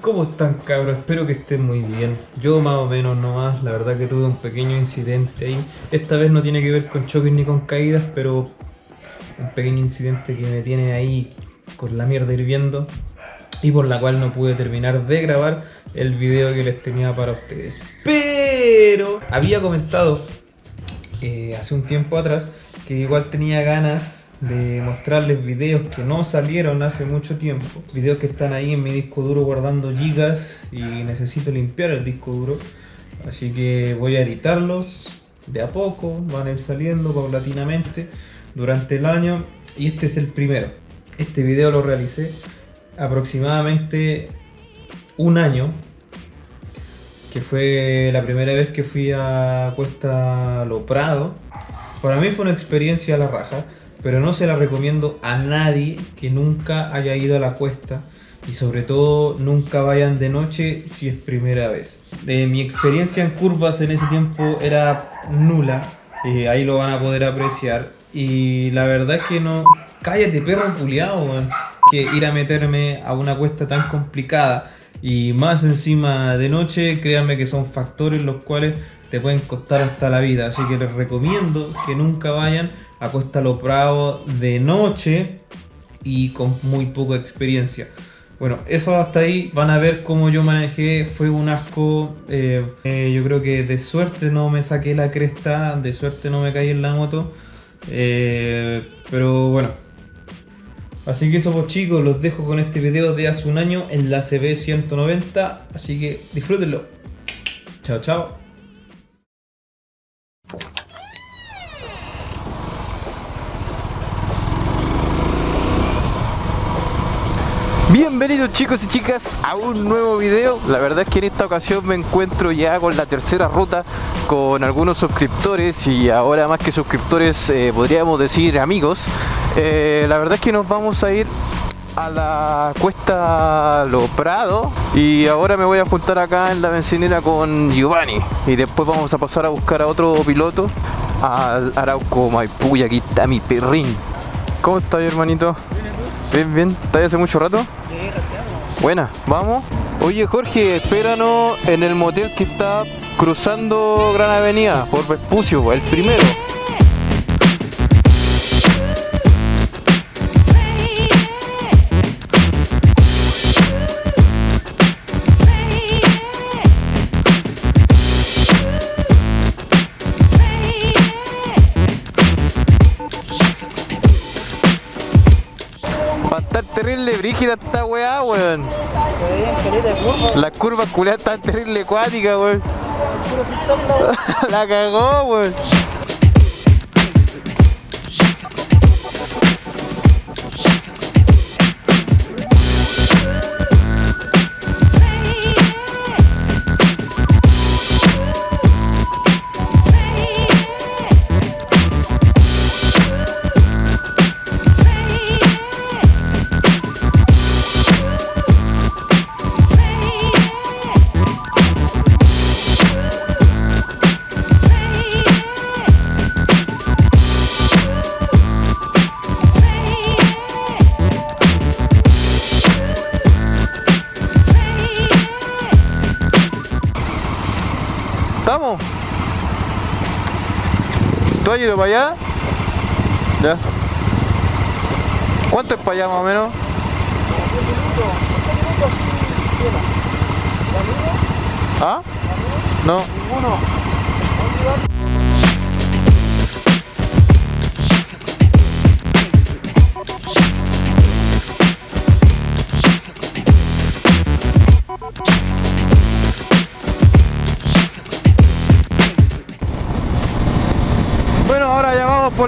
¿Cómo están cabros? Espero que estén muy bien. Yo más o menos nomás, la verdad que tuve un pequeño incidente ahí. Esta vez no tiene que ver con choques ni con caídas, pero un pequeño incidente que me tiene ahí con la mierda hirviendo y por la cual no pude terminar de grabar el video que les tenía para ustedes. Pero había comentado eh, hace un tiempo atrás que igual tenía ganas de mostrarles videos que no salieron hace mucho tiempo. Videos que están ahí en mi disco duro guardando gigas y necesito limpiar el disco duro. Así que voy a editarlos de a poco, van a ir saliendo paulatinamente durante el año. Y este es el primero. Este video lo realicé aproximadamente un año que fue la primera vez que fui a Cuesta Lo Prado. Para mí fue una experiencia a la raja pero no se la recomiendo a nadie que nunca haya ido a la cuesta y sobre todo nunca vayan de noche si es primera vez. Eh, mi experiencia en curvas en ese tiempo era nula, eh, ahí lo van a poder apreciar y la verdad es que no... Cállate perro puliado, que ir a meterme a una cuesta tan complicada y más encima de noche, créanme que son factores los cuales te pueden costar hasta la vida. Así que les recomiendo que nunca vayan a Costa Lo Prado de noche y con muy poca experiencia. Bueno, eso hasta ahí, van a ver cómo yo manejé, fue un asco, eh, eh, yo creo que de suerte no me saqué la cresta, de suerte no me caí en la moto, eh, pero bueno. Así que eso pues chicos, los dejo con este video de hace un año en la CB190, así que disfrútenlo. Chao, chao. Bienvenidos chicos y chicas a un nuevo video La verdad es que en esta ocasión me encuentro ya con la tercera ruta Con algunos suscriptores y ahora más que suscriptores eh, podríamos decir amigos eh, La verdad es que nos vamos a ir a la cuesta Lo Prado y ahora me voy a juntar acá en la bencinera con Giovanni y después vamos a pasar a buscar a otro piloto al Arauco Maipú y aquí está mi perrín ¿Cómo estás hermanito? Bien, bien. ¿Estás hace mucho rato? Buena, vamos. Oye Jorge, espéranos en el motel que está cruzando Gran Avenida por Vespucio, el primero. Weá, weón. La curva culiada está terrible acuática, weón. La cagó, weón. ¿Estamos? ¿Tú has ido para allá? Ya. ¿Cuánto es para allá más o menos? ¿Ah? No. Ninguno.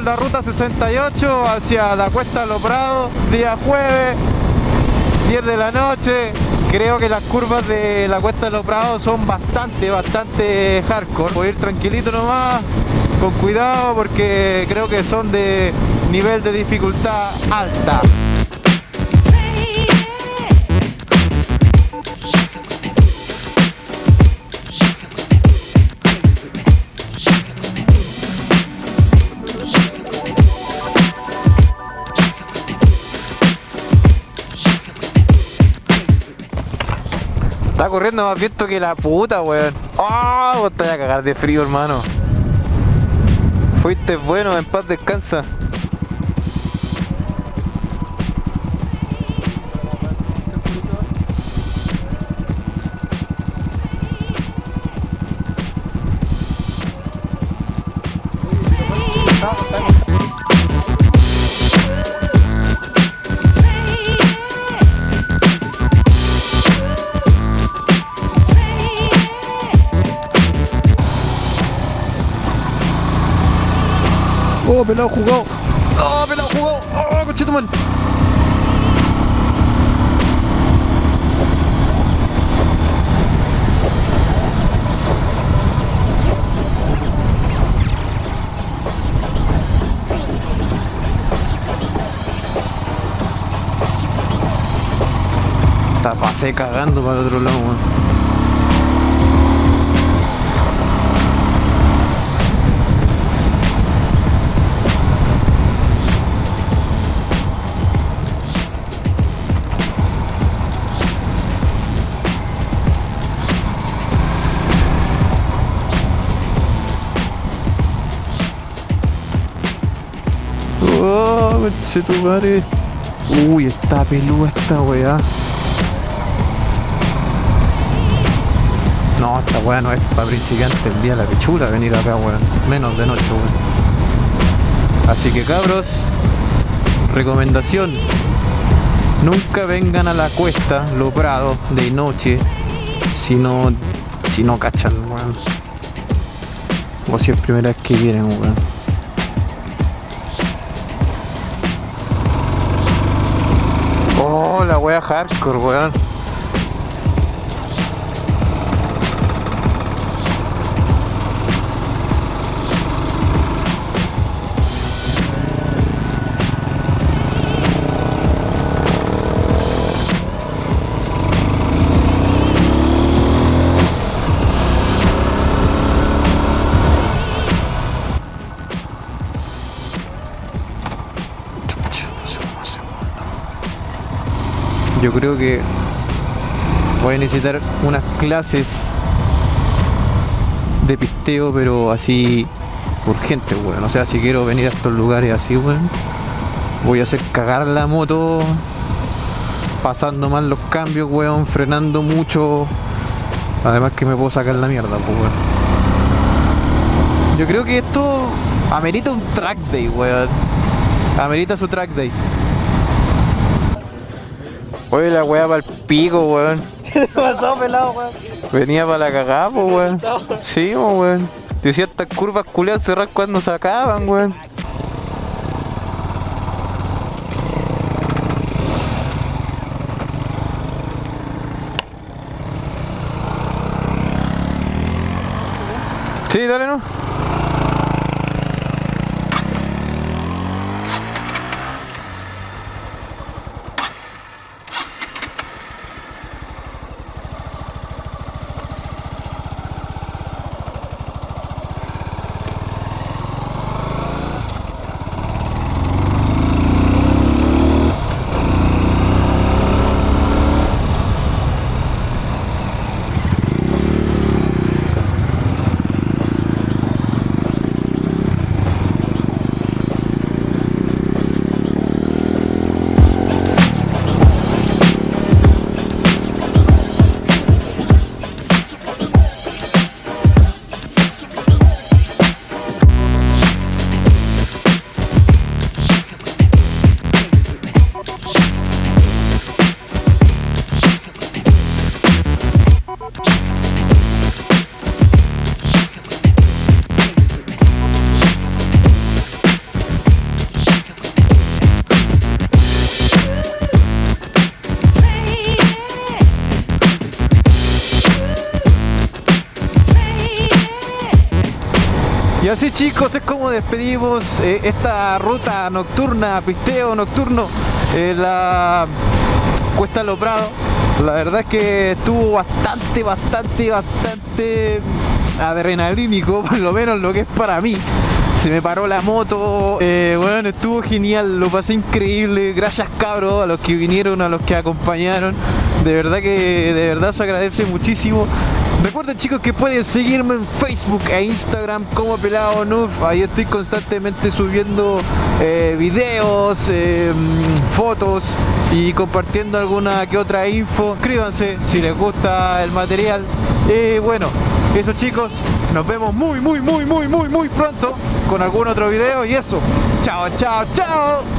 La ruta 68 hacia la Cuesta de los Prados, día jueves, 10 de la noche. Creo que las curvas de la Cuesta de los Prados son bastante, bastante hardcore. Voy a ir tranquilito nomás, con cuidado porque creo que son de nivel de dificultad alta. Ando más viento que la puta, weón. ¡Oh! Vos te vas a cagar de frío, hermano. Fuiste bueno, en paz descansa. Pelado jugó. Oh, pelado jugó. Oh, conchetumal. Pasé cagando para el otro lado, weón. Oh, conchetumare. Uy, está peluda esta weá. No, esta weá no es para principiantes el día de la pichula venir acá, weón. Menos de noche, weón. Así que cabros, recomendación. Nunca vengan a la cuesta, lo prado, de noche, si no, si no cachan, weón. O si es primera vez que vienen, weón. La wea hardcore, weón. Yo creo que voy a necesitar unas clases de pisteo, pero así urgente, weón. O sea, si quiero venir a estos lugares así, weón, voy a hacer cagar la moto, pasando mal los cambios, weón, frenando mucho. Además que me puedo sacar la mierda, pues, weón. Yo creo que esto amerita un track day, weón. Amerita su track day. Oye, la weá para el pico, weón. ¿Qué te pasó, pelado, weón? Venía para la cagada, po, weón. Sí, weón. Decía estas curvas culiadas cerrar cuando se acaban, weón. Sí, dale, ¿no? Y así chicos, es como despedimos eh, esta ruta nocturna, pisteo nocturno, en la Cuesta Lo Prado. La verdad es que estuvo bastante, bastante, bastante adrenalínico, por lo menos lo que es para mí. Se me paró la moto, eh, bueno, estuvo genial, lo pasé increíble. Gracias cabros a los que vinieron, a los que acompañaron. De verdad que de verdad se agradece muchísimo. Recuerden chicos que pueden seguirme en Facebook e Instagram como Pelado Nuf. Ahí estoy constantemente subiendo eh, videos, eh, fotos y compartiendo alguna que otra info. Suscríbanse si les gusta el material. Y bueno, eso chicos, nos vemos muy muy muy muy muy muy pronto con algún otro video y eso. Chao, chao, chao.